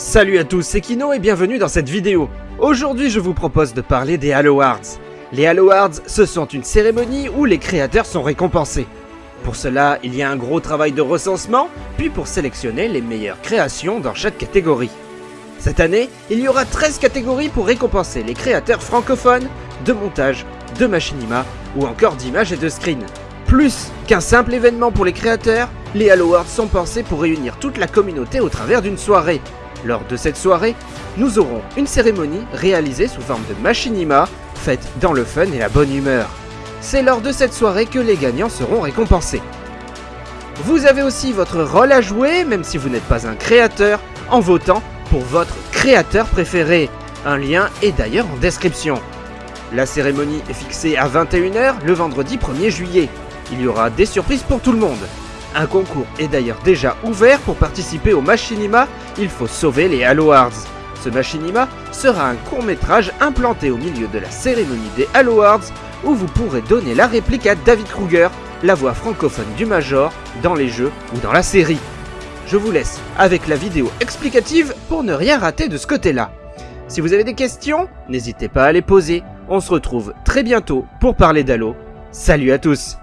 Salut à tous, c'est Kino et bienvenue dans cette vidéo. Aujourd'hui je vous propose de parler des Halo Awards. Les Halo Awards, ce sont une cérémonie où les créateurs sont récompensés. Pour cela, il y a un gros travail de recensement, puis pour sélectionner les meilleures créations dans chaque catégorie. Cette année, il y aura 13 catégories pour récompenser les créateurs francophones, de montage, de machinima ou encore d'images et de screens. Plus qu'un simple événement pour les créateurs, les Halo Awards sont pensés pour réunir toute la communauté au travers d'une soirée. Lors de cette soirée, nous aurons une cérémonie réalisée sous forme de machinima, faite dans le fun et la bonne humeur. C'est lors de cette soirée que les gagnants seront récompensés. Vous avez aussi votre rôle à jouer, même si vous n'êtes pas un créateur, en votant pour votre créateur préféré. Un lien est d'ailleurs en description. La cérémonie est fixée à 21h le vendredi 1er juillet. Il y aura des surprises pour tout le monde. Un concours est d'ailleurs déjà ouvert pour participer au Machinima Il faut sauver les Halo Awards. Ce Machinima sera un court métrage implanté au milieu de la cérémonie des Halo Awards où vous pourrez donner la réplique à David Kruger, la voix francophone du Major, dans les jeux ou dans la série. Je vous laisse avec la vidéo explicative pour ne rien rater de ce côté-là. Si vous avez des questions, n'hésitez pas à les poser. On se retrouve très bientôt pour parler d'Halo. Salut à tous